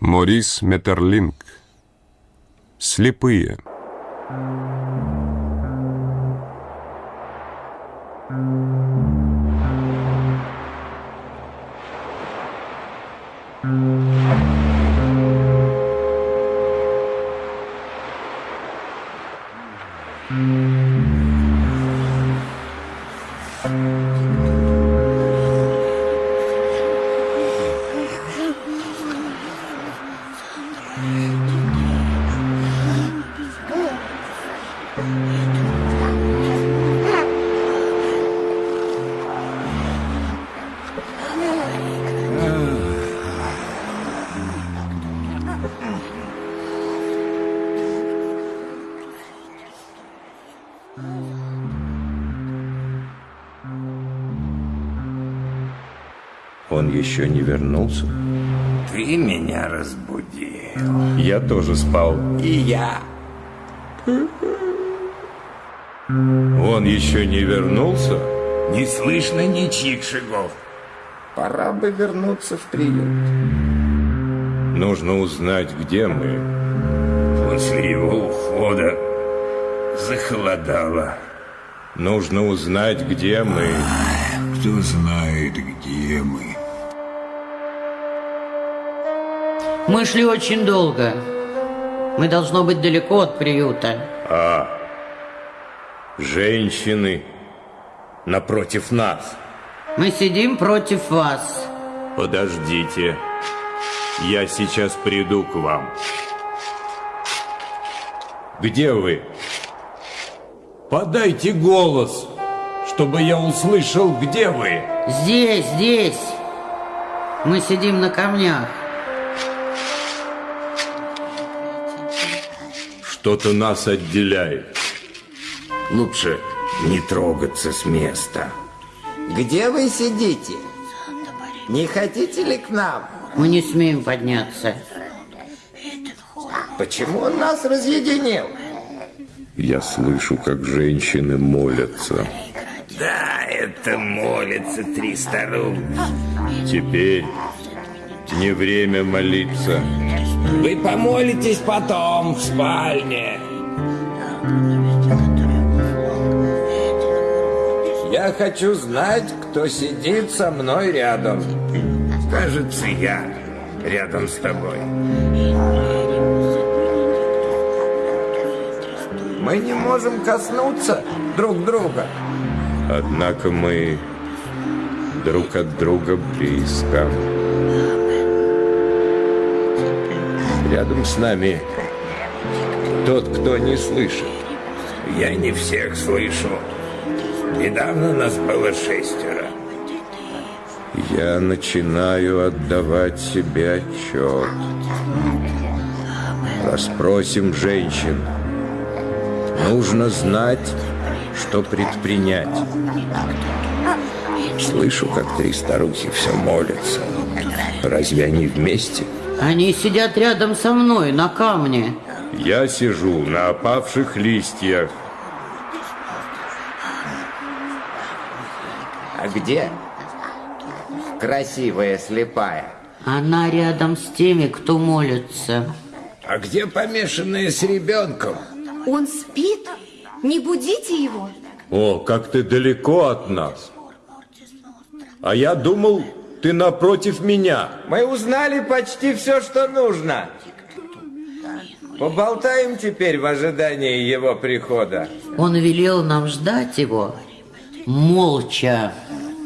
Морис Метерлинг. Слепые. Он еще не вернулся? Ты меня разбудил. Я тоже спал. И я. Он еще не вернулся? Не слышно ничьих шагов. Пора бы вернуться в приют. Нужно узнать, где мы. После его ухода захолодало. Нужно узнать, где мы. Кто знает, где мы. Мы шли очень долго. Мы должно быть далеко от приюта. А, женщины напротив нас. Мы сидим против вас. Подождите. Я сейчас приду к вам. Где вы? Подайте голос, чтобы я услышал, где вы. Здесь, здесь. Мы сидим на камнях. Что-то нас отделяет. Лучше не трогаться с места. Где вы сидите? Не хотите ли к нам? Мы не смеем подняться. Почему он нас разъединил? Я слышу, как женщины молятся. Да, это молятся три старух. Теперь не время молиться. Вы помолитесь потом в спальне. Я хочу знать, кто сидит со мной рядом. Кажется, я рядом с тобой. Мы не можем коснуться друг друга. Однако мы друг от друга близко. Рядом с нами тот, кто не слышит. Я не всех слышу. Недавно нас было шестеро. Я начинаю отдавать себе отчет. Расспросим женщин. Нужно знать, что предпринять. Слышу, как три старухи все молятся. Разве они вместе? Они сидят рядом со мной на камне. Я сижу на опавших листьях. А где? Красивая слепая. Она рядом с теми, кто молится. А где помешанная с ребенком? Он спит? Не будите его. О, как ты далеко от нас. А я думал, ты напротив меня. Мы узнали почти все, что нужно. Поболтаем теперь в ожидании его прихода. Он велел нам ждать его молча.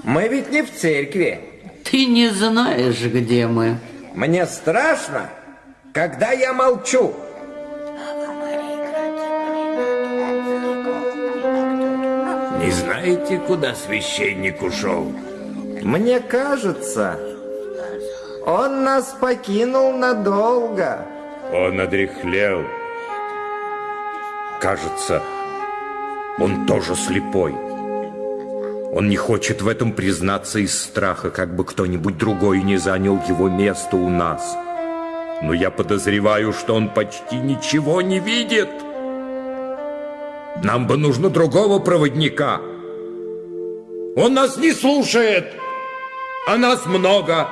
Мы ведь не в церкви. Ты не знаешь, где мы. Мне страшно, когда я молчу. Не знаете, куда священник ушел? Мне кажется, он нас покинул надолго. Он одряхлел. Кажется, он тоже слепой. Он не хочет в этом признаться из страха, как бы кто-нибудь другой не занял его место у нас. Но я подозреваю, что он почти ничего не видит. Нам бы нужно другого проводника. Он нас не слушает, а нас много.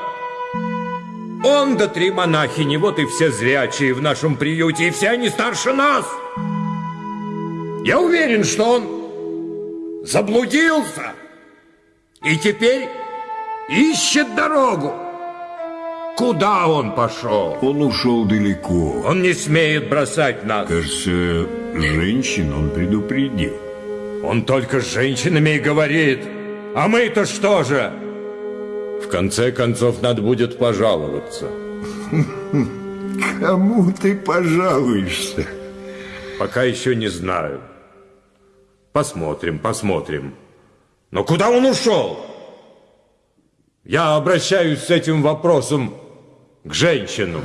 Он да три монахини, вот и все зрячие в нашем приюте, и все они старше нас. Я уверен, что он заблудился и теперь ищет дорогу. Куда он пошел? Он ушел далеко. Он не смеет бросать нас. Кажется, женщин он предупредил. Он только с женщинами и говорит. А мы-то что же? В конце концов, надо будет пожаловаться. Кому ты пожалуешься? Пока еще не знаю. Посмотрим, посмотрим. Но куда он ушел? Я обращаюсь с этим вопросом к женщинам.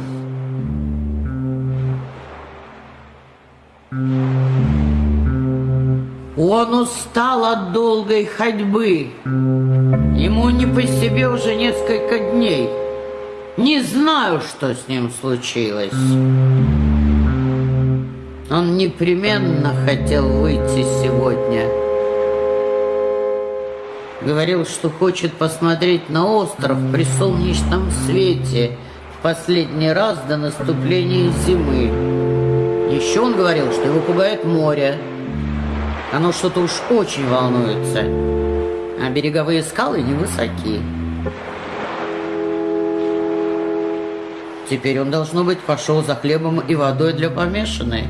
Он устал от долгой ходьбы. Ему не по себе уже несколько дней. Не знаю, что с ним случилось. Он непременно хотел выйти сегодня. Говорил, что хочет посмотреть на остров при солнечном свете в последний раз до наступления зимы. Еще он говорил, что его пугает море. Оно что-то уж очень волнуется, а береговые скалы невысоки. Теперь он, должно быть, пошел за хлебом и водой для помешанной.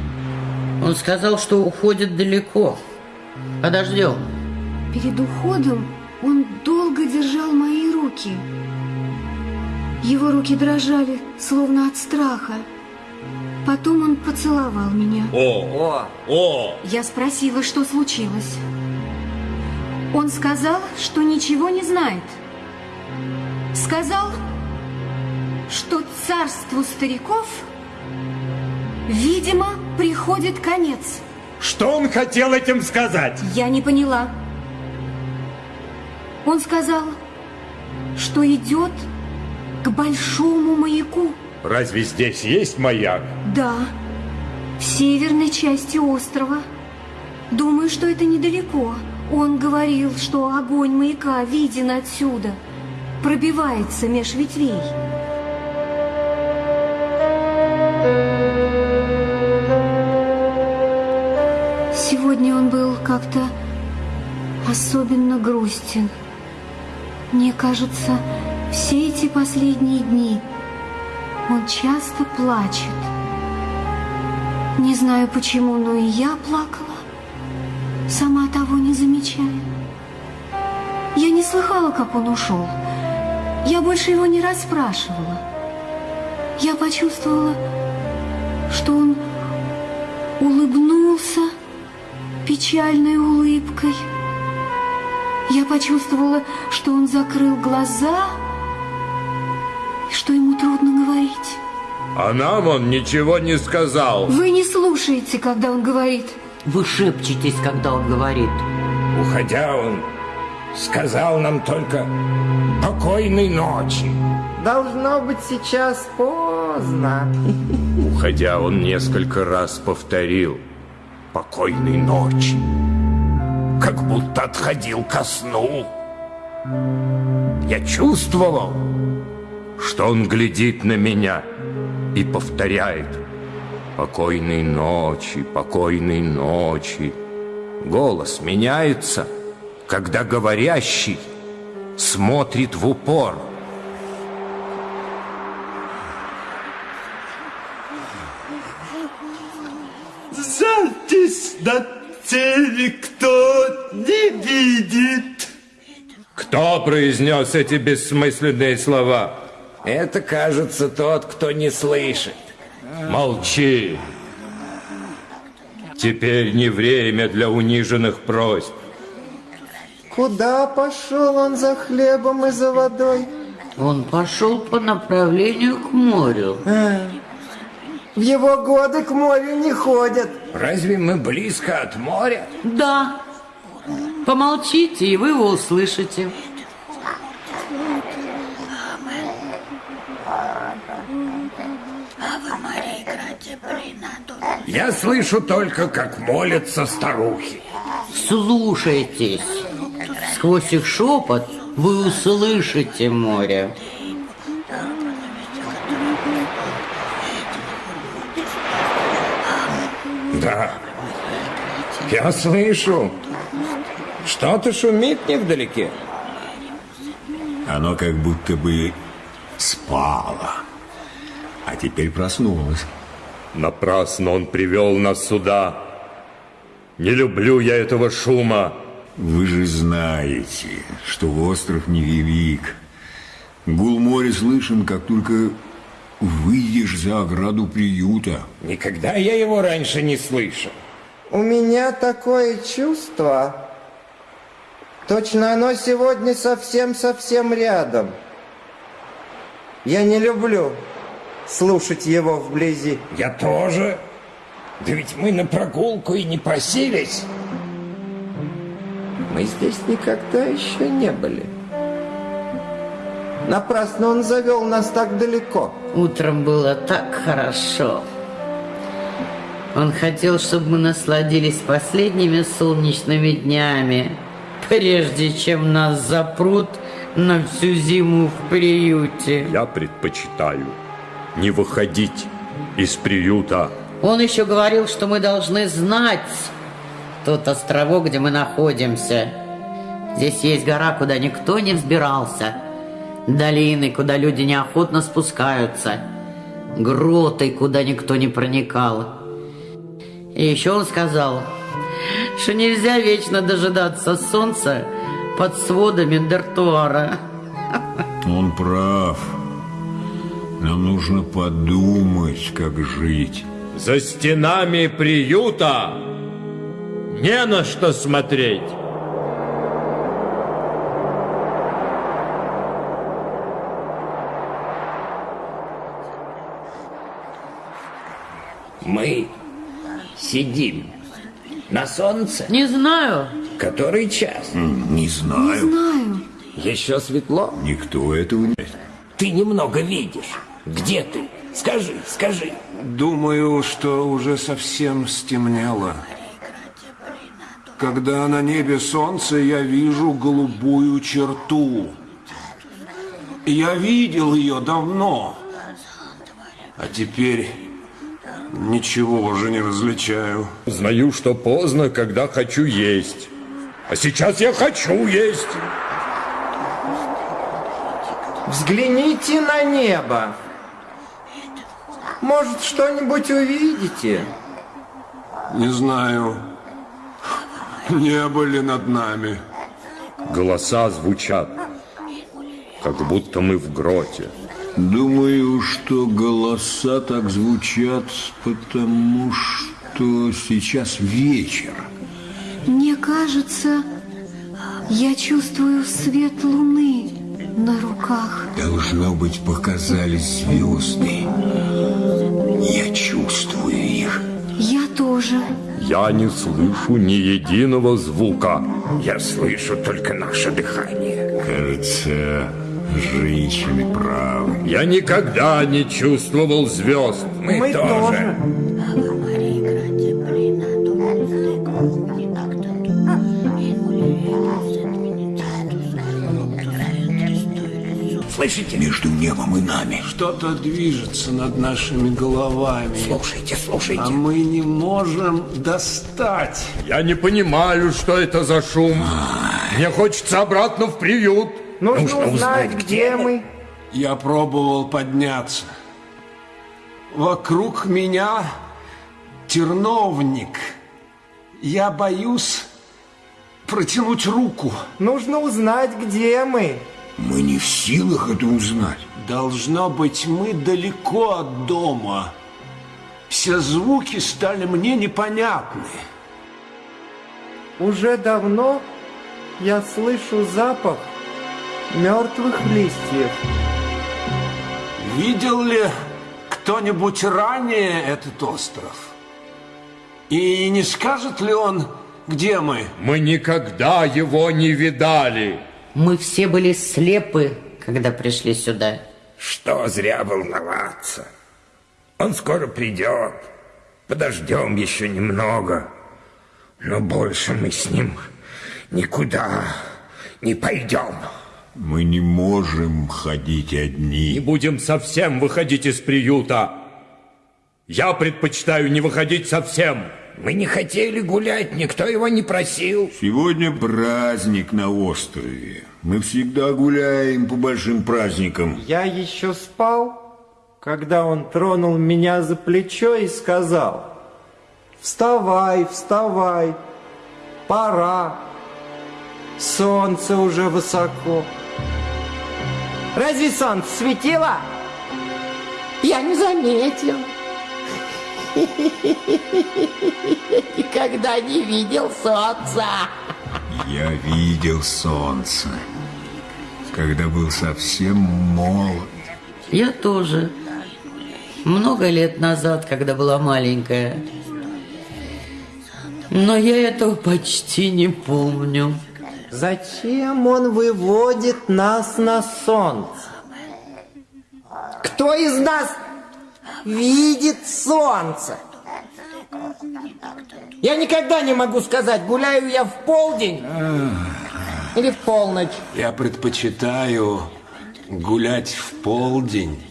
Он сказал, что уходит далеко. Подождем. Перед уходом он долго держал мои руки. Его руки дрожали, словно от страха. Потом он поцеловал меня. О, о, Я спросила, что случилось. Он сказал, что ничего не знает. Сказал, что царству стариков, видимо, приходит конец. Что он хотел этим сказать? Я не поняла. Он сказал, что идет к большому маяку. Разве здесь есть маяк? Да, в северной части острова. Думаю, что это недалеко. Он говорил, что огонь маяка виден отсюда, пробивается меж ветвей. Сегодня он был как-то особенно грустен. Мне кажется, все эти последние дни он часто плачет. Не знаю почему, но и я плакала, сама замечая. Я не слыхала, как он ушел. Я больше его не расспрашивала. Я почувствовала, что он улыбнулся печальной улыбкой. Я почувствовала, что он закрыл глаза и что ему трудно говорить. А нам он ничего не сказал. Вы не слушаете, когда он говорит. Вы шепчетесь, когда он говорит. Уходя, он сказал нам только «покойной ночи». Должно быть сейчас поздно. Уходя, он несколько раз повторил «покойной ночи», как будто отходил ко сну. Я чувствовал, что он глядит на меня и повторяет «покойной ночи, покойной ночи». Голос меняется, когда говорящий смотрит в упор. Запись на теле кто не видит. Кто произнес эти бессмысленные слова? Это, кажется, тот, кто не слышит. Молчи. Теперь не время для униженных просьб. Куда пошел он за хлебом и за водой? Он пошел по направлению к морю. В его годы к морю не ходят. Разве мы близко от моря? Да. Помолчите, и вы его услышите. Я слышу только, как молятся старухи. Слушайтесь. Сквозь их шепот вы услышите море. Да, я слышу. Что-то шумит невдалеке. Оно как будто бы спало, а теперь проснулось. Напрасно он привел нас сюда. Не люблю я этого шума. Вы же знаете, что остров невелик. Гул моря слышен, как только выйдешь за ограду приюта. Никогда я его раньше не слышал. У меня такое чувство. Точно оно сегодня совсем-совсем рядом. Я не люблю слушать его вблизи. Я тоже. Да ведь мы на прогулку и не просились. Мы здесь никогда еще не были. Напрасно он завел нас так далеко. Утром было так хорошо. Он хотел, чтобы мы насладились последними солнечными днями, прежде чем нас запрут на всю зиму в приюте. Я предпочитаю не выходить из приюта. Он еще говорил, что мы должны знать тот островок, где мы находимся. Здесь есть гора, куда никто не взбирался. Долины, куда люди неохотно спускаются. Гроты, куда никто не проникал. И еще он сказал, что нельзя вечно дожидаться солнца под сводами Дертуара. Он прав. Нам нужно подумать, как жить. За стенами приюта не на что смотреть. Мы сидим на солнце. Не знаю. Который час? Не знаю. Знаю. Еще светло. Никто этого не... Ты немного видишь. Где ты? Скажи, скажи. Думаю, что уже совсем стемнело. Когда на небе солнце, я вижу голубую черту. Я видел ее давно. А теперь ничего уже не различаю. Знаю, что поздно, когда хочу есть. А сейчас я хочу есть. Взгляните на небо. Может, что-нибудь увидите? Не знаю, небо ли над нами. Голоса звучат, как будто мы в гроте. Думаю, что голоса так звучат, потому что сейчас вечер. Мне кажется, я чувствую свет луны на руках. Должно быть, показались звезды. Я тоже. Я не слышу ни единого звука. Я слышу только наше дыхание. Кажется, женщины правы. Я никогда не чувствовал звезд. Мы, Мы тоже. Слышите? Между небом и нами. Что-то движется над нашими головами. Слушайте, А слушайте. мы не можем достать. Я не понимаю, что это за шум. Мне хочется обратно в приют. Нужно, Нужно узнать, узнать, где где мы. Я пробовал подняться. Вокруг меня терновник. Я боюсь протянуть руку. Нужно узнать, где мы. Мы не в силах это узнать. Должно быть, мы далеко от дома. Все звуки стали мне непонятны. Уже давно я слышу запах мертвых листьев. Видел ли кто-нибудь ранее этот остров? И не скажет ли он, где мы? Мы никогда его не видали. Мы все были слепы, когда пришли сюда. Что зря волноваться. Он скоро придет. Подождем еще немного. Но больше мы с ним никуда не пойдем. Мы не можем ходить Не одни. будем совсем выходить из приюта. Я предпочитаю не выходить совсем. Мы не хотели гулять, никто его не просил. Сегодня праздник на острове. Мы всегда гуляем по большим праздникам. Я еще спал, когда он тронул меня за плечо и сказал, «Вставай, вставай, пора, солнце уже высоко». Разве солнце светило? Я не заметил. Никогда не видел солнца. Я видел солнце, когда был совсем молод. Я тоже. Много лет назад, когда была маленькая. Но я этого почти не помню. Зачем он выводит нас на солнце? Кто из нас видит солнце? Я никогда не могу сказать, гуляю я в полдень или в полночь. Я предпочитаю гулять в полдень.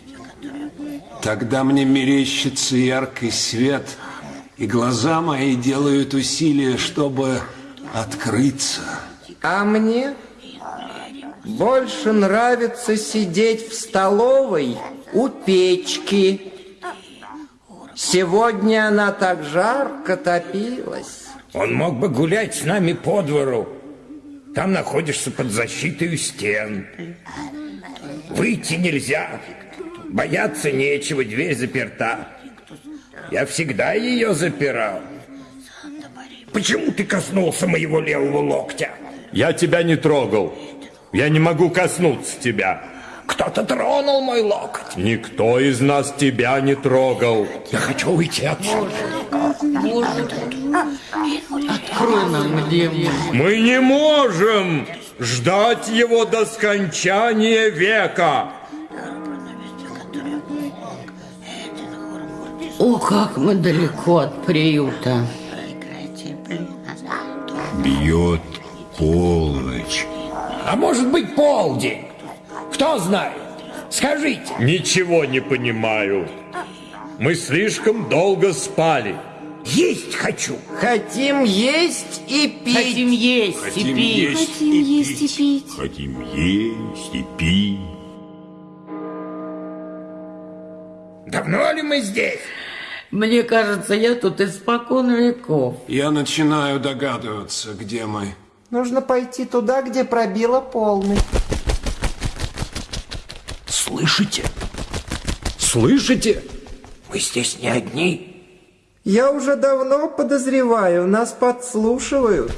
Тогда мне мерещится яркий свет, и глаза мои делают усилия, чтобы открыться. А мне больше нравится сидеть в столовой у печки. Сегодня она так жарко топилась. Он мог бы гулять с нами по двору. Там находишься под защитой стен. Выйти нельзя. Бояться нечего, дверь заперта. Я всегда ее запирал. Почему ты коснулся моего левого локтя? Я тебя не трогал. Я не могу коснуться тебя. Кто-то тронул мой локоть. Никто из нас тебя не трогал. Я хочу уйти отсюда. Боже, открой нам, где мы. Мы не можем ждать его до скончания века. О, как мы далеко от приюта. Бьет полночь. А может быть полдень? Кто знает? Скажите. Ничего не понимаю. Мы слишком долго спали. Есть хочу. Хотим есть и пить. Хотим есть Хотим и пить. есть Хотим есть и пить. Хотим есть и пить. Давно ли мы здесь? Мне кажется, я тут испокон веков. Я начинаю догадываться, где мы. Нужно пойти туда, где пробила полночь. Слышите? Слышите? Мы здесь не одни. Я уже давно подозреваю, нас подслушивают.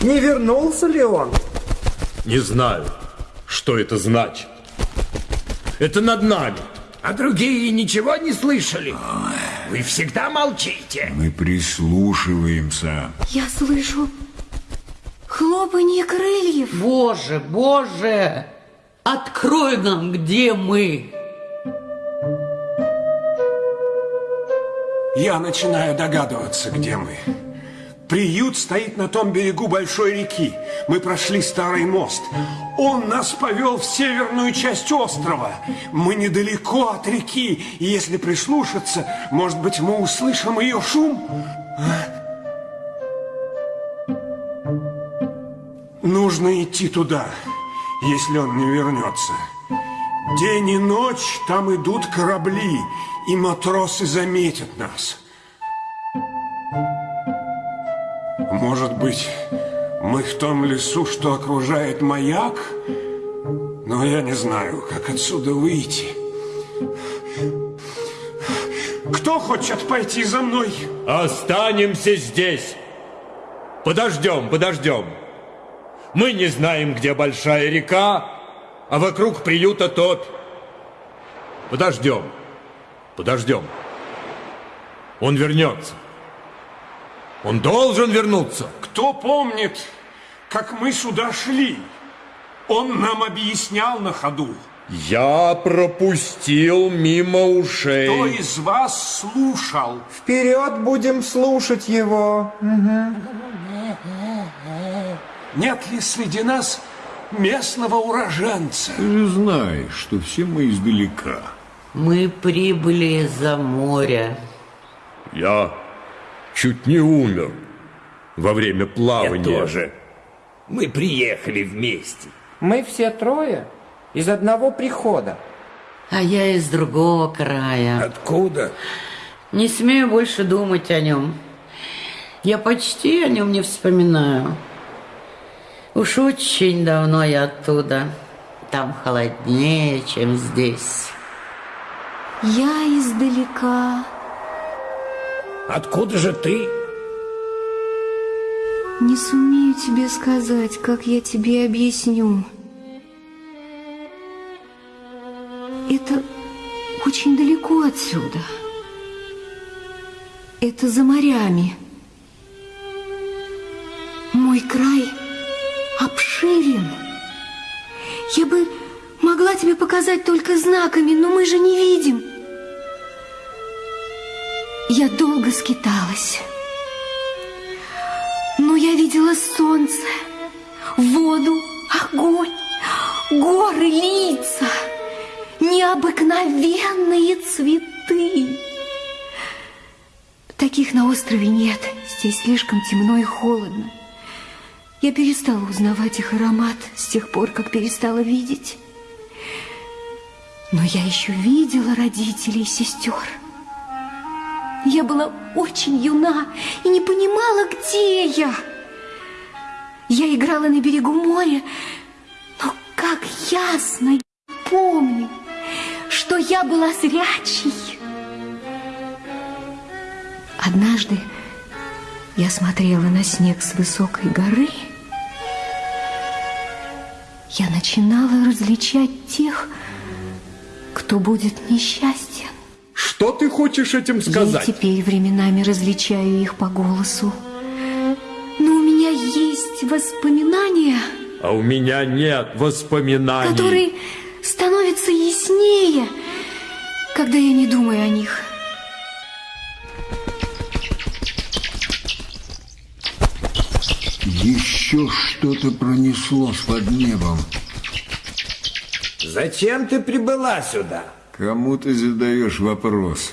Не вернулся ли он? Не знаю, что это значит. Это над нами. А другие ничего не слышали? Вы всегда молчите. Мы прислушиваемся. Я слышу хлопанье крыльев. Боже, боже, открой нам, где мы. Я начинаю догадываться, где мы. Приют стоит на том берегу большой реки. Мы прошли старый мост. Он нас повел в северную часть острова. Мы недалеко от реки, и если прислушаться, может быть, мы услышим ее шум? Нужно идти туда, если он не вернется. День и ночь там идут корабли, и матросы заметят нас. Может быть, мы в том лесу, что окружает маяк? Но я не знаю, как отсюда выйти. Кто хочет пойти за мной? Останемся здесь. Подождем, подождем. Мы не знаем, где большая река, а вокруг приюта топь. Подождем, подождем. Он вернется. Он должен вернуться. Кто помнит, как мы сюда шли? Он нам объяснял на ходу. Я пропустил мимо ушей. Кто из вас слушал? Вперед будем слушать его. Нет ли среди нас местного уроженца? Ты же знаешь, что все мы издалека. Мы прибыли из-за моря. Я чуть не умер во время Я плавания. тоже. Мы приехали вместе. Мы все трое из одного прихода. А я из другого края. Откуда? Не смею больше думать о нем. Я почти о нем не вспоминаю. Уж очень давно я оттуда. Там холоднее, чем здесь. Я издалека. Откуда же ты? Не сумею тебе сказать, как я тебе объясню. Это очень далеко отсюда. Это за морями. Мой край обширен. Я бы могла тебе показать только знаками, но мы же не видим. Я долго скиталась. Но я видела солнце, воду, огонь, горы, лица, необыкновенные цветы. Таких на острове нет, здесь слишком темно и холодно. Я перестала узнавать их аромат с тех пор, как перестала видеть. Но я еще видела родителей и сестер. Я была очень юна и не понимала, где я. Я играла на берегу моря, но как ясно я помню, что я была зрячей. Однажды я смотрела на снег с высокой горы. Я начинала различать тех, кто будет несчастен. Что ты хочешь этим Я сказать? теперь временами различаю их по голосу. Но у меня есть воспоминания, А у меня нет воспоминаний. которые становятся яснее, когда я не думаю о них. Еще что-то пронеслось под небом. Зачем ты прибыла сюда? Кому ты задаешь вопрос?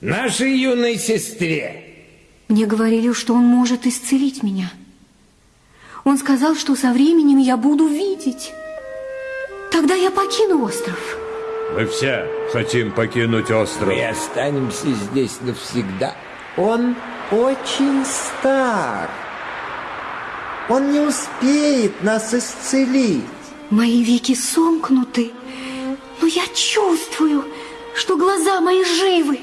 Нашей юной сестре. Мне говорили, что он может исцелить меня. Он сказал, что со временем я буду видеть. Тогда я покину остров. Мы все хотим покинуть остров. Мы останемся здесь навсегда. Он очень стар. Он не успеет нас исцелить. Мои веки сомкнуты, но я чувствую, что глаза мои живы.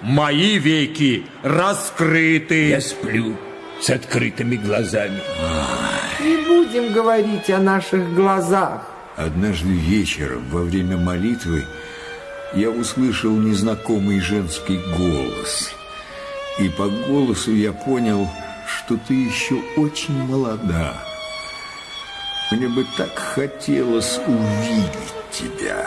Мои веки раскрыты. Я сплю с открытыми глазами. Не будем говорить о наших глазах. Однажды вечером во время молитвы я услышал незнакомый женский голос. И по голосу я понял, что ты еще очень молода. Мне бы так хотелось увидеть тебя.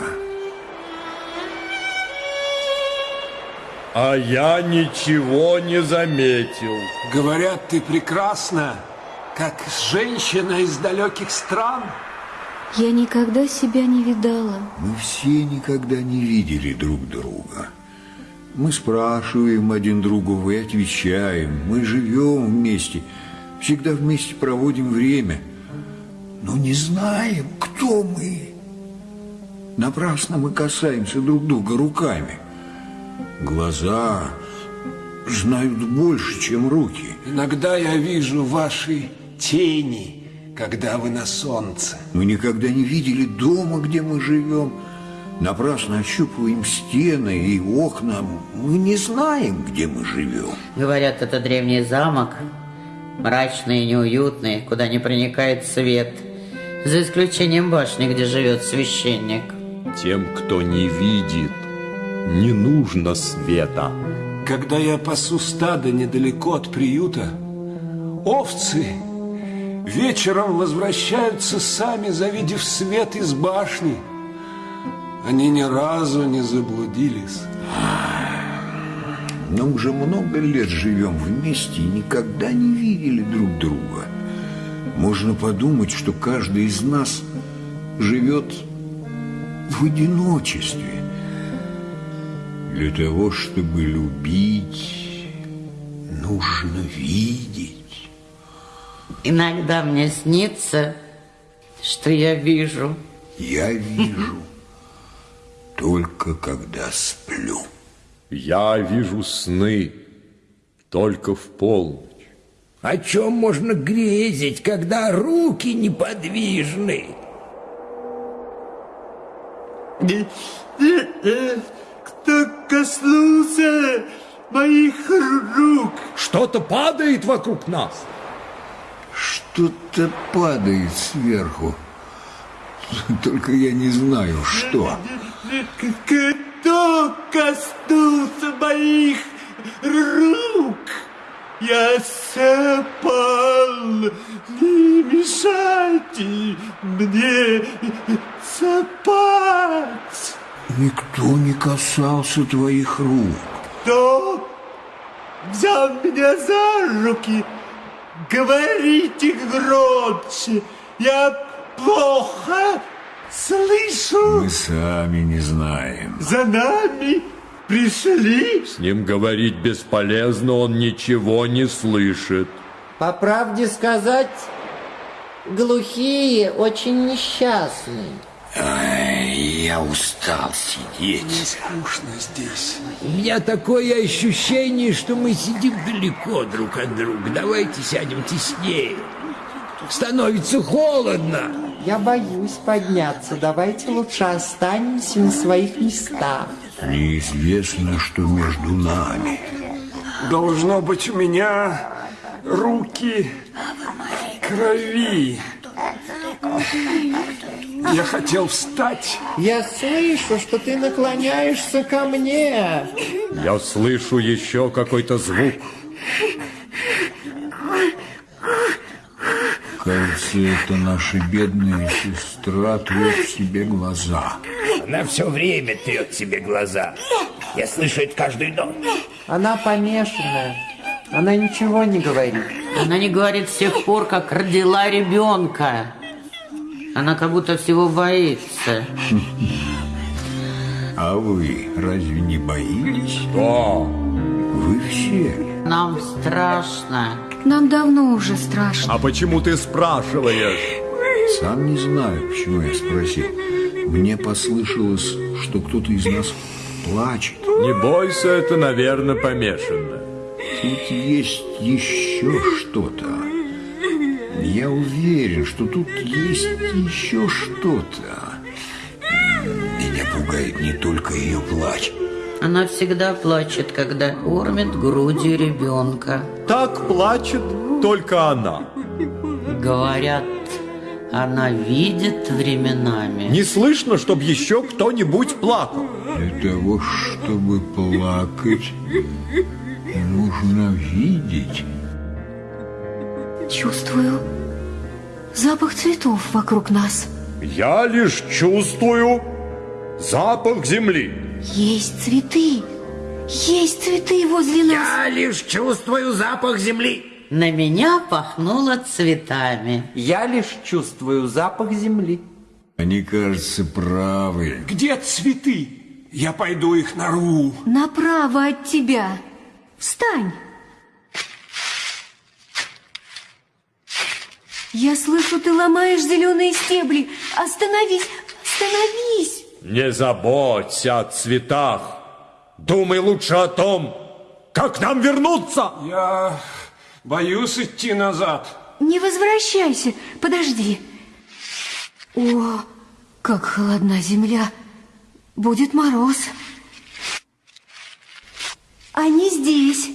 А я ничего не заметил. Говорят, ты прекрасна, как женщина из далеких стран. Я никогда себя не видала. Мы все никогда не видели друг друга. Мы спрашиваем один другого и отвечаем. Мы живем вместе, всегда вместе проводим время. Но не знаем, кто мы. Напрасно мы касаемся друг друга руками. Глаза знают больше, чем руки. Иногда я вижу ваши тени, когда вы на солнце. Мы никогда не видели дома, где мы живем. Напрасно ощупываем стены и окна. Мы не знаем, где мы живем. Говорят, это древний замок, мрачный и неуютный, куда не проникает свет, за исключением башни, где живет священник. Тем, кто не видит, не нужно света. Когда я пасу стадо недалеко от приюта, овцы вечером возвращаются сами, завидев свет из башни. Они ни разу не заблудились. Но уже много лет живем вместе и никогда не видели друг друга. Можно подумать, что каждый из нас живет в одиночестве. Для того, чтобы любить, нужно видеть. Иногда мне снится, что я вижу. Я вижу только когда сплю. Я вижу сны только в полночь. О чем можно грезить, когда руки неподвижны? Кто коснулся моих рук? Что-то падает вокруг нас. Что-то падает сверху. Только я не знаю, что. Кто коснулся моих рук? Я сопал, не мешайте мне спать. Никто не касался твоих рук. Кто взял меня за руки? Говорите громче, я плохо слышу. Мы сами не знаем. За нами пришли. С ним говорить бесполезно, он ничего не слышит. По правде сказать, глухие очень несчастные. Ай, я устал сидеть. Скучно здесь. У меня такое ощущение, что мы сидим далеко друг от друга. Давайте сядем теснее. Становится холодно. Я боюсь подняться. Давайте лучше останемся на своих местах. Неизвестно, что между нами. Должно быть у меня руки крови. Я хотел встать. Я слышу, что ты наклоняешься ко мне. Я слышу еще какой-то звук. Кажется, это наша бедная сестра трет себе глаза. Она все время трет себе глаза. Я слышу это каждую ночь. Она помешанная. Она ничего не говорит. Она не говорит с тех пор, как родила ребенка. Она как будто всего боится. А вы разве не боитесь? Что? Вы все. Нам страшно. Нам давно уже страшно. А почему ты спрашиваешь? Сам не знаю, почему я спросил. Мне послышалось, что кто-то из нас плачет. Не бойся, это, наверное, помешано. Тут есть еще что-то. Я уверен, что тут есть еще что-то. Меня пугает не только ее плач. Она всегда плачет, когда кормит грудью ребенка. Так плачет только она. Говорят, она видит временами. Не слышно, чтобы еще кто-нибудь плакал. Для того, чтобы плакать, нужно видеть. Чувствую запах цветов вокруг нас. Я лишь чувствую запах земли. Есть цветы. Есть цветы возле нас. Я лишь чувствую запах земли. На меня пахнуло цветами. Я лишь чувствую запах земли. Они, кажется, правы. Где цветы? Я пойду их нарву. Направо от тебя. Встань. Я слышу, ты ломаешь зеленые стебли. Остановись, остановись. Не заботься о цветах. Думай лучше о том, как нам вернуться. Я боюсь идти назад. Не возвращайся, подожди. О, как холодна земля. Будет мороз. Они здесь.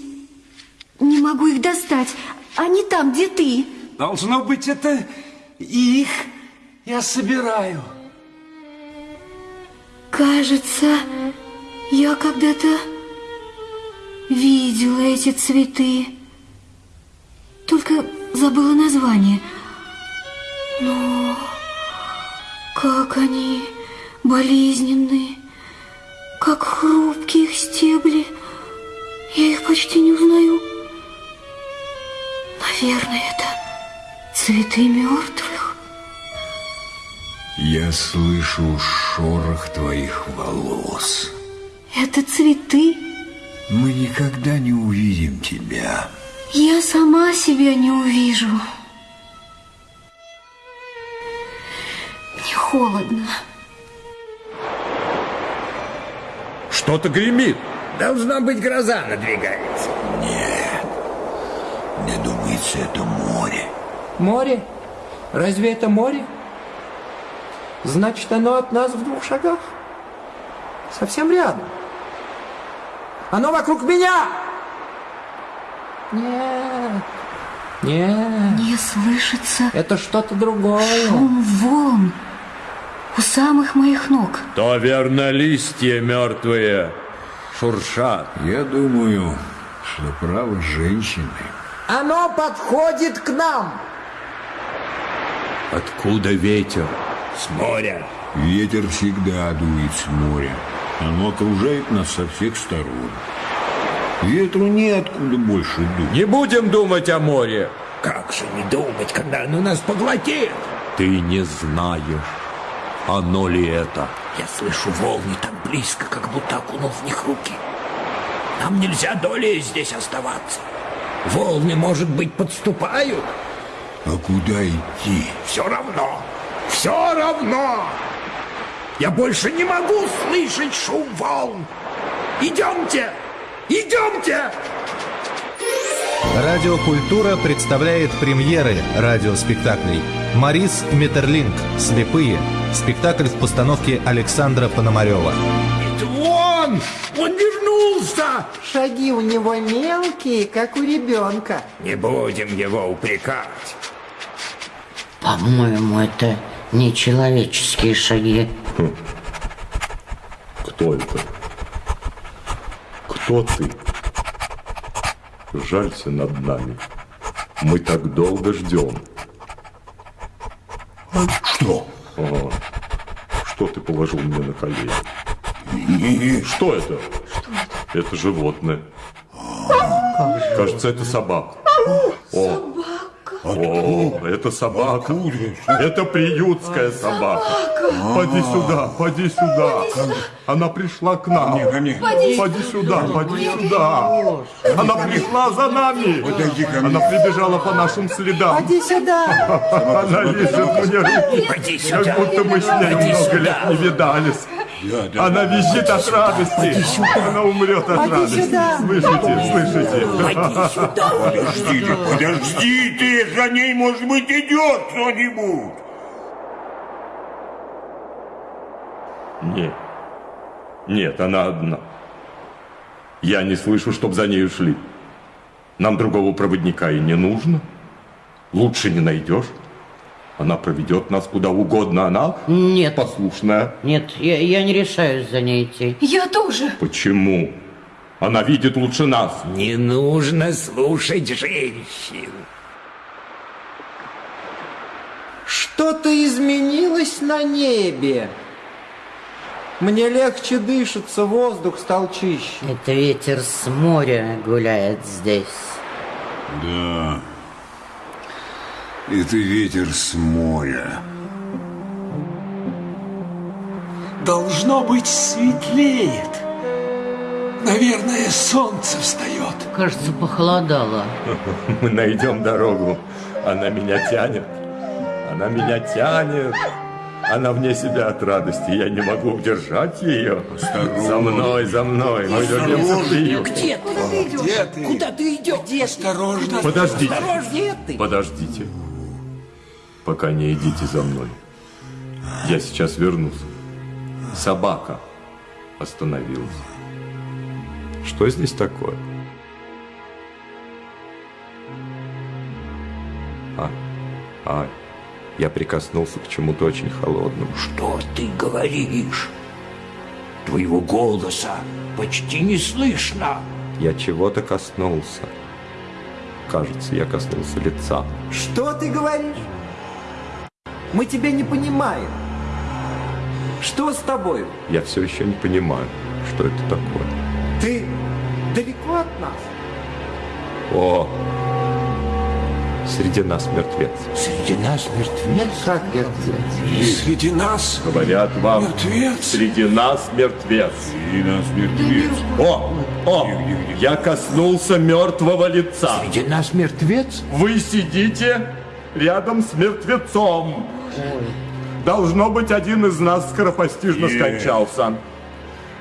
Не могу их достать. Они там, где ты. Должно быть, это их я собираю. Кажется, я когда-то видела эти цветы. Только забыла название. Но как они болезненные, как хрупкие их стебли. Я их почти не узнаю. Наверное, это цветы мертвых. Я слышу шорох твоих волос. Это цветы Мы никогда не увидим тебя. Я сама себя не увижу. Не холодно. Что-то гремит. Должна быть гроза надвигается. Нет. Мне думается, это море. Море? Разве это море? Значит, оно от нас в двух шагах. Совсем рядом. Оно вокруг меня! Нет. Нет. Не слышится Это что-то другое. шум волн у самых моих ног. То верно листья мертвые шуршат. Я думаю, что право женщины. Оно подходит к нам. Откуда ветер? С моря. Ветер всегда дует с моря. Оно окружает нас со всех сторон. Ветру неоткуда больше дуть. Не будем думать о море. Как же не думать, когда оно нас поглотит? Ты не знаешь, оно ли это. Я слышу волны так близко, как будто окунул в них руки. Нам нельзя долей здесь оставаться. Волны, может быть, подступают? А куда идти? Все равно, все равно. Я больше не могу слышать шум волн. Идемте, идемте! Радиокультура представляет премьеры радиоспектаклей. Марис Метерлинг «Слепые». Спектакль в постановке Александра Пономарева. Это он! Он вернулся! Шаги у него мелкие, как у ребенка. Не будем его упрекать. По-моему, это нечеловеческие шаги. Кто это? Кто ты? Жалься над нами. Мы так долго ждем. Что? Ага. Что ты положил мне на колени? Не, Что это? это? животное. Кажется, это собака. О, О, это собака. Это приютская собака. Поди сюда, поди сюда. Она пришла к нам. Поди сюда, поди сюда. Она пришла за нами. Она прибежала по нашим следам. Иди сюда. Она лежит мне руки. Поди сюда. Как будто мы с ней Поди много сюда. лет не видались. Она визжит от радости. Она умрет от Поди радости. сюда. Слышите, слышите? Подождите, подождите, за ней, может быть, идет кто-нибудь. Нет. Нет, она одна. Я не слышу, чтоб за ней шли. Нам другого проводника и не нужно. Лучше не найдешь. Она проведет нас куда угодно. Она Нет, послушная. нет, я, я не решаюсь за ней идти. Я тоже. Почему? Она видит лучше нас. Не нужно слушать женщин. Что-то изменилось на небе. Мне легче дышится, воздух стал чище. Это ветер с моря гуляет здесь. Да. Это ветер с моря. Должно быть, светлеет. Наверное, солнце встает. Кажется, похолодало. Мы найдем дорогу. Она меня тянет. Она меня тянет. Она вне себя от радости. Я не могу удержать ее. За мной, за мной. Мы вернемся в приют. Где ты? Где ты? Куда ты идешь? Осторожно. Подождите. Где ты? Подождите. Пока не идите за мной. Я сейчас вернусь. Собака остановилась. Что здесь такое? А, а, я прикоснулся к чему-то очень холодному. Что ты говоришь? Твоего голоса почти не слышно. Я чего-то коснулся. Кажется, я коснулся лица. Что ты говоришь? Мы тебя не понимаем. Что с тобой? Я все еще не понимаю, что это такое. Ты далеко от нас? О, Среди нас мертвец. Среди нас мертвец? Как мертвец? Среди нас Говорят вам, мертвец? среди нас мертвец. Среди нас мертвец. О, о, я коснулся мертвого лица. Среди нас мертвец? Вы сидите рядом с мертвецом. Должно быть, один из нас скоропостижно скончался.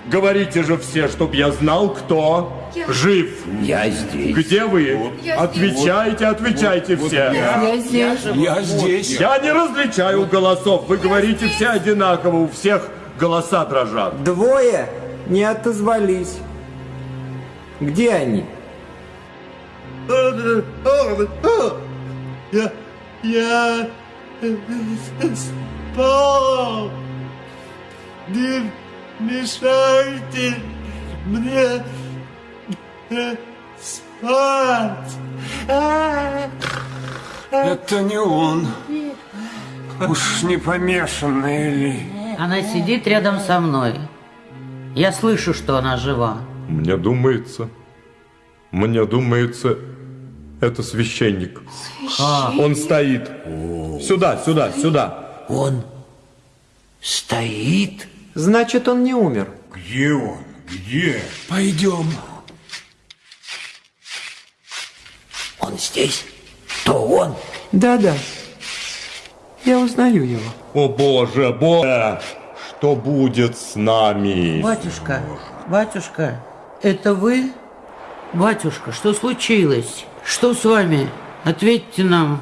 Говорите же все, чтоб я знал, кто жив. Я здесь. Где вы? Отвечайте, отвечайте все. Я здесь. Я здесь. Я не различаю голосов. Вы говорите все одинаково, у всех голоса дрожат. Двое не отозвались. Где они? Я... Я... Спал. Не мешайте мне спать. Это не он. Уж не помешанный ли? Она сидит рядом со мной. Я слышу, что она жива. Мне думается, мне думается, это священник. Он стоит. Сюда, сюда, сюда. Он стоит? Значит, он не умер. Где он? Где? Пойдем. Он здесь? То он? Да-да. Я узнаю его. О боже, боже, что будет с нами? Батюшка, батюшка, это вы? Батюшка, что случилось? Что с вами? Ответьте нам.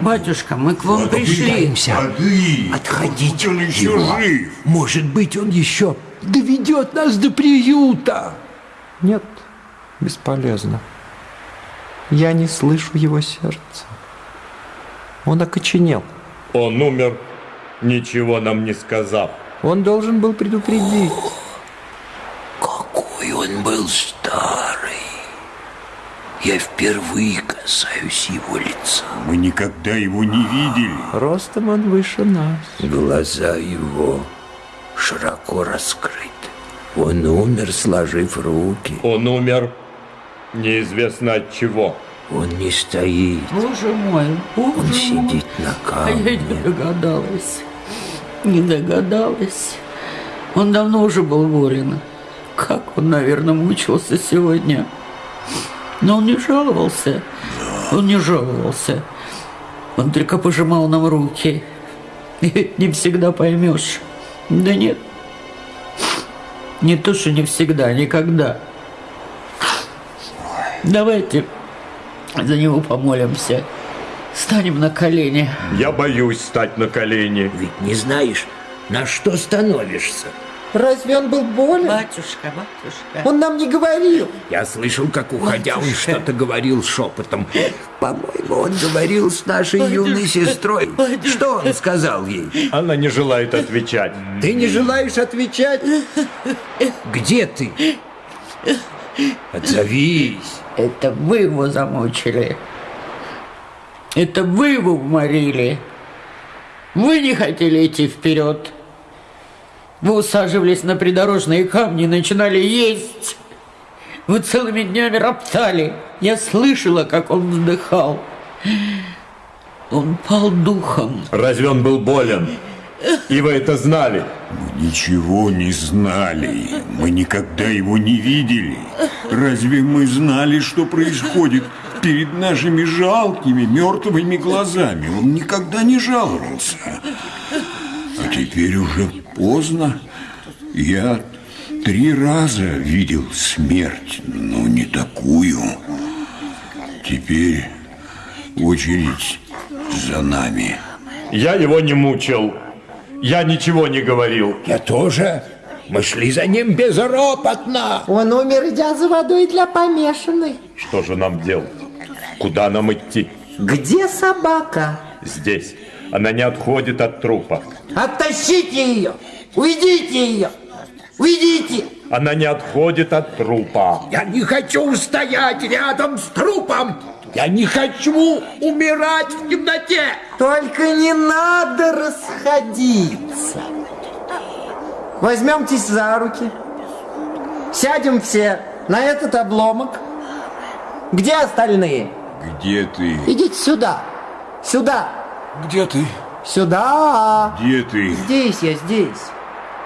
Батюшка, мы к вам пришли. Воды! Отходите Он от еще него. жив! Может быть, он еще доведет нас до приюта. Нет, бесполезно. Я не слышу его сердца. Он окоченел. Он умер, ничего нам не сказав. Он должен был предупредить. Какой он был старый. Я впервые касаюсь его лица. Мы никогда его не видели. Ростом он выше нас. Глаза его широко раскрыты. Он умер, сложив руки. Он умер, неизвестно от чего. Он не стоит. Боже мой, Он боже мой. сидит на А я не камне. догадалась. Не догадалась. Он давно уже был болен. Как он, наверное, мучился сегодня. Но он не жаловался. Он не жаловался. Он только пожимал нам руки. И ведь не всегда поймешь. Да нет. Не то, что не всегда, никогда. Давайте за него помолимся. Станем на колени. Я боюсь стать на колени. Ведь не знаешь, на что становишься. Разве он был болен? Батюшка, батюшка. Он нам не говорил. Я слышал, как, уходя, он что-то говорил шепотом. По-моему, он говорил с нашей юной сестрой. Что он сказал ей? Она не желает отвечать. Ты не желаешь отвечать? Где ты? Отзовись. Это вы его замучили. Это вы его уморили. Вы не хотели идти вперед. Вы усаживались на придорожные камни и начинали есть. Вы целыми днями роптали. Я слышала, как он вздыхал. Он пал духом. Разве он был болен? И вы это знали? Мы ничего не знали. Мы никогда его не видели. Разве мы знали, что происходит перед нашими жалкими мертвыми глазами? Он никогда не жаловался. А теперь уже поздно. Я три раза видел смерть, но не такую. Теперь очередь за нами. Я его не мучил. Я ничего не говорил. Я тоже. Мы шли за ним безропотно. Он умер, идя за водой для помешанной. Что же нам делать? Куда нам идти? Где собака? Здесь. Она не отходит от трупа. Оттащите ее! Уйдите ее! Уйдите! Она не отходит от трупа. Я не хочу стоять рядом с трупом. Я не хочу умирать в темноте. Только не надо расходиться. Возьмемтесь за руки. Сядем все на этот обломок. Где остальные? Где ты? Идите сюда. Сюда. Где ты? Сюда. Где ты? Здесь я, здесь.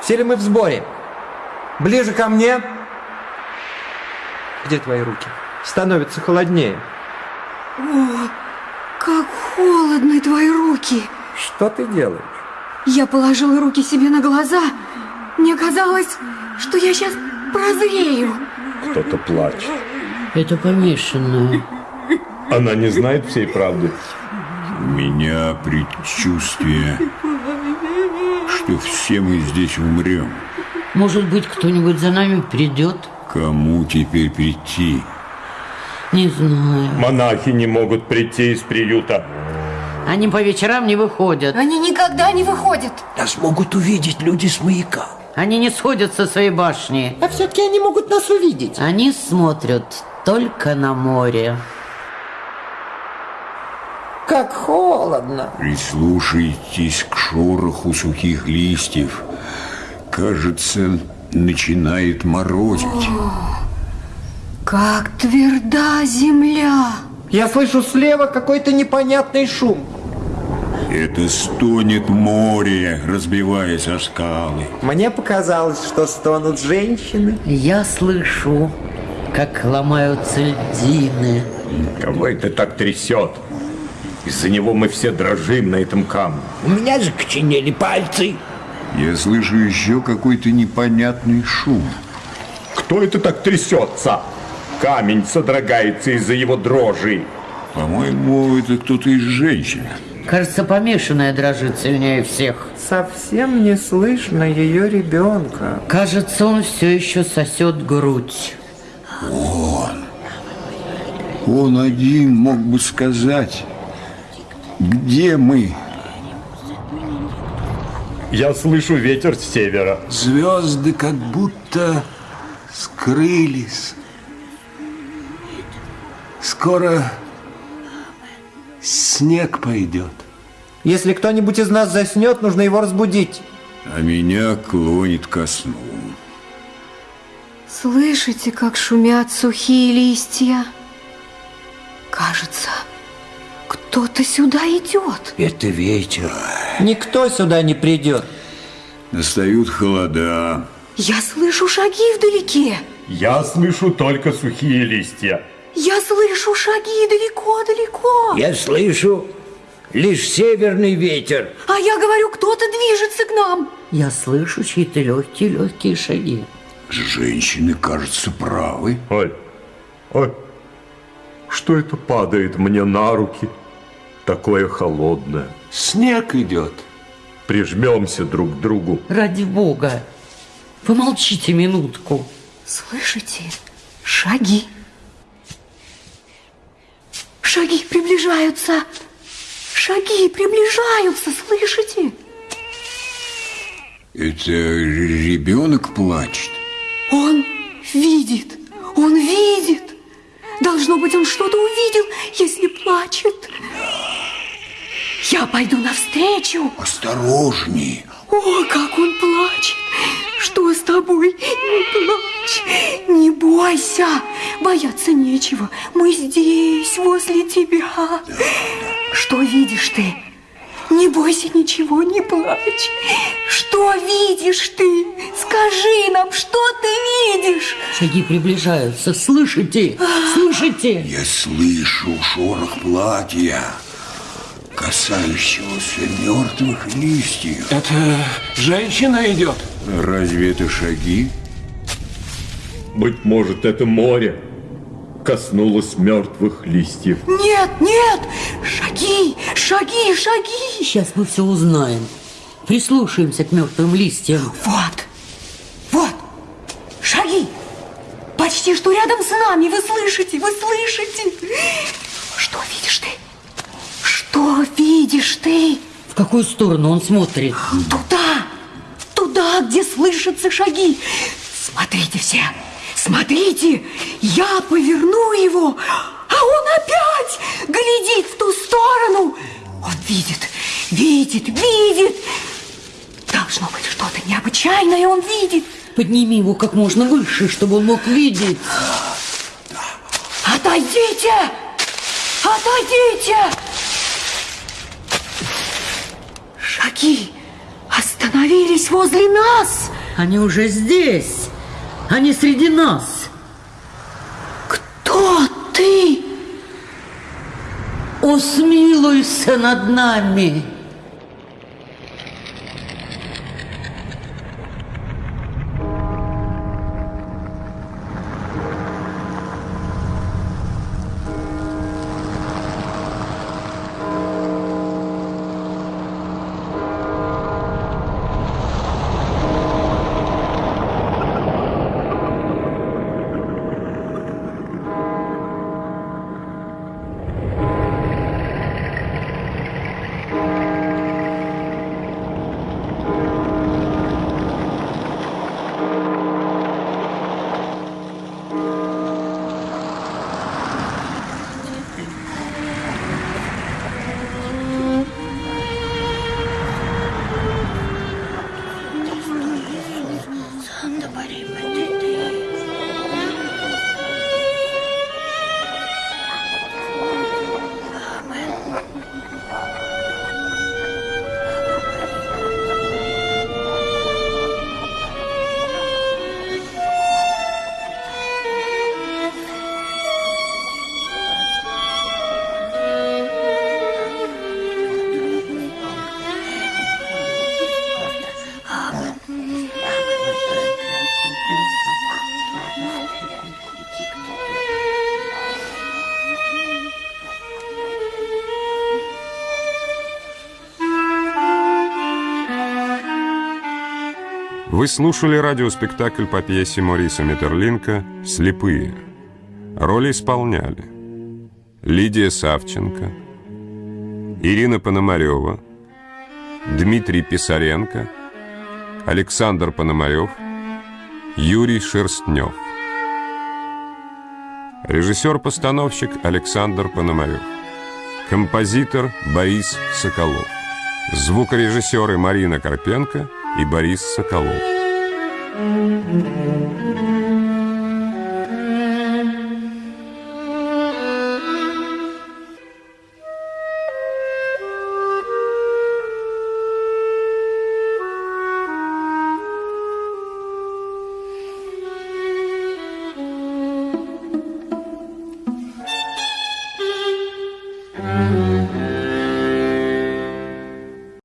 Все ли мы в сборе? Ближе ко мне. Где твои руки? Становится холоднее. О, как холодны твои руки. Что ты делаешь? Я положила руки себе на глаза. Мне казалось, что я сейчас прозрею. Кто-то плачет. Это помешанная. Она не знает всей правды. У меня предчувствие, что все мы здесь умрем. Может быть, кто-нибудь за нами придет? Кому теперь прийти? Не знаю. Монахи не могут прийти из приюта. Они по вечерам не выходят. Они никогда не выходят. Нас могут увидеть люди с маяка. Они не сходят со своей башни. А все-таки они могут нас увидеть. Они смотрят только на море. Как холодно. Прислушайтесь к шороху сухих листьев. Кажется, начинает морозить. Как тверда земля. Я слышу слева какой-то непонятный шум. Это стонет море, разбиваясь о скалы. Мне показалось, что стонут женщины. Я слышу, как ломаются льдины. Кого это так трясет? Из-за него мы все дрожим на этом камне. У меня закоченели пальцы. Я слышу еще какой-то непонятный шум. Кто это так трясется? Камень содрогается из-за его дрожи. По-моему, это кто-то из женщин. Кажется, помешанная дрожит сильнее всех. Совсем не слышно ее ребенка. Кажется, он все еще сосет грудь. Он. Он один мог бы сказать, где мы. Я слышу ветер с севера. Звезды как будто скрылись. Скоро снег пойдет. Если кто-нибудь из нас заснет, нужно его разбудить. А меня клонит ко сну. Слышите, как шумят сухие листья? Кажется, кто-то сюда идет. Это ветер. Никто сюда не придет. Настают холода. Я слышу шаги вдалеке. Я слышу только сухие листья. Я слышу шаги далеко-далеко. Я слышу лишь северный ветер. А я говорю, кто-то движется к нам. Я слышу чьи-то легкие-легкие шаги. Женщины, кажется, правы. Ой, ой, что это падает мне на руки? Такое холодное. Снег идет. Прижмемся друг к другу. Ради бога, помолчите минутку. Слышите? Шаги. Шаги приближаются. Шаги приближаются, слышите? Это ребенок плачет. Он видит, он видит. Должно быть, он что-то увидел, если плачет. Я пойду навстречу. Осторожней. О, как он плачет. Что с тобой? Не плачь, не бойся. Бояться нечего. Мы здесь, возле тебя. Что видишь ты? Не бойся ничего, не плачь. Что видишь ты? Скажи нам, что ты видишь? Шаги приближаются. Слышите? Слышите? Я слышу шорох платья, касающегося мертвых листьев. Это женщина идет. Разве это шаги? Быть может, это море коснулось мертвых листьев. Нет, нет! Шаги, шаги, шаги! Сейчас мы все узнаем. Прислушаемся к мертвым листьям. Вот, вот, шаги! Почти что рядом с нами, вы слышите, вы слышите? Что видишь ты? Что видишь ты? В какую сторону он смотрит? Туда, туда, где слышатся шаги. Смотрите все, смотрите, я поверну его, а он опять глядит в ту сторону. Он видит, видит, видит. Должно быть что-то необычайное он видит. Подними его как можно выше, чтобы он мог видеть. Отойдите! Отойдите! Шаги остановились возле нас. Они уже здесь. Они среди нас. Кто ты? Усмилуйся над нами. Вы слушали радиоспектакль по пьесе Мориса Метерлинка «Слепые». Роли исполняли Лидия Савченко, Ирина Пономарева, Дмитрий Писаренко, Александр Пономарев, Юрий Шерстнев. Режиссер-постановщик Александр Пономарев. Композитор Борис Соколов. Звукорежиссеры Марина Карпенко – и Борис Соколов.